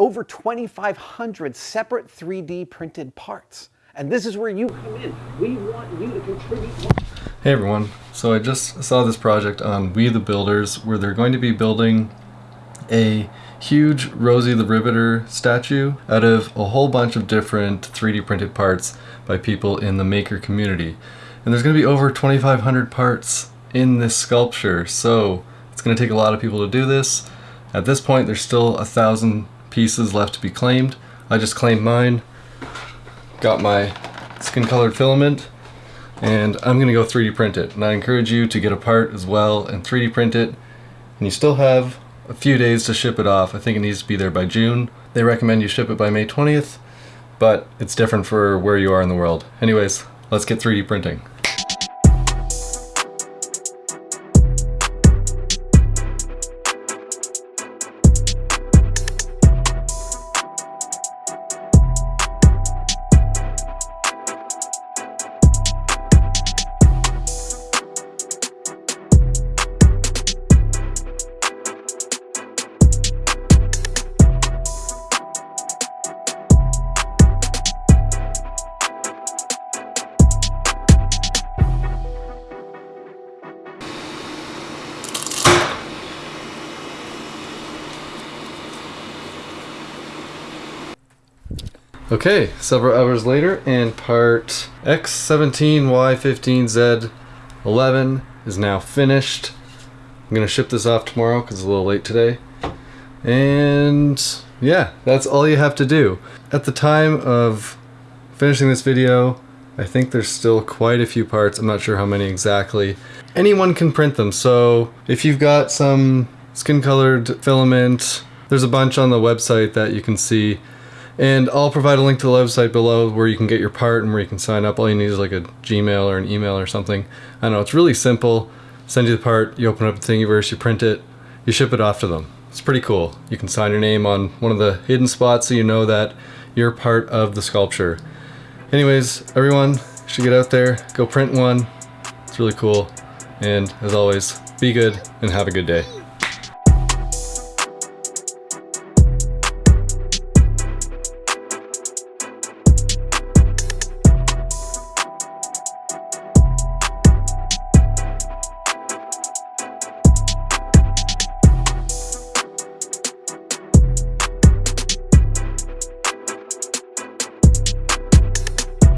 over 2,500 separate 3D printed parts. And this is where you come in. We want you to contribute. Hey everyone, so I just saw this project on We the Builders where they're going to be building a huge Rosie the Riveter statue out of a whole bunch of different 3D printed parts by people in the maker community. And there's going to be over 2,500 parts in this sculpture, so it's going to take a lot of people to do this. At this point, there's still a thousand pieces left to be claimed. I just claimed mine, got my skin colored filament, and I'm going to go 3D print it. And I encourage you to get a part as well and 3D print it. And you still have a few days to ship it off. I think it needs to be there by June. They recommend you ship it by May 20th, but it's different for where you are in the world. Anyways, let's get 3D printing. Okay, several hours later, and part X17Y15Z11 is now finished. I'm gonna ship this off tomorrow because it's a little late today. And yeah, that's all you have to do. At the time of finishing this video, I think there's still quite a few parts. I'm not sure how many exactly. Anyone can print them, so if you've got some skin colored filament, there's a bunch on the website that you can see and I'll provide a link to the website below where you can get your part and where you can sign up. All you need is like a Gmail or an email or something. I don't know, it's really simple. Send you the part, you open up the Thingiverse, you print it, you ship it off to them. It's pretty cool. You can sign your name on one of the hidden spots so you know that you're part of the sculpture. Anyways, everyone should get out there, go print one. It's really cool. And as always, be good and have a good day.